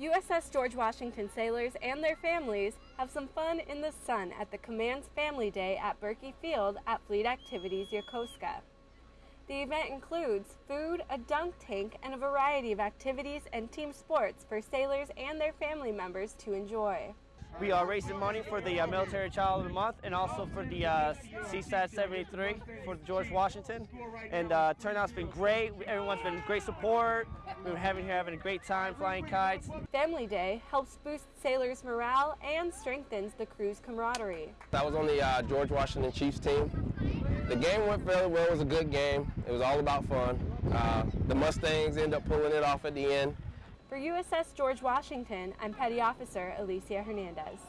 USS George Washington sailors and their families have some fun in the sun at the Command's Family Day at Berkey Field at Fleet Activities Yokosuka. The event includes food, a dunk tank, and a variety of activities and team sports for sailors and their family members to enjoy. We are raising money for the uh, Military Child of the Month and also for the uh, CSAT 73 for George Washington. And uh, turnout's been great. Everyone's been great support. We've been having here having a great time flying kites. Family Day helps boost sailors' morale and strengthens the crew's camaraderie. I was on the uh, George Washington Chiefs team. The game went fairly well. It was a good game. It was all about fun. Uh, the Mustangs ended up pulling it off at the end. For USS George Washington, I'm Petty Officer Alicia Hernandez.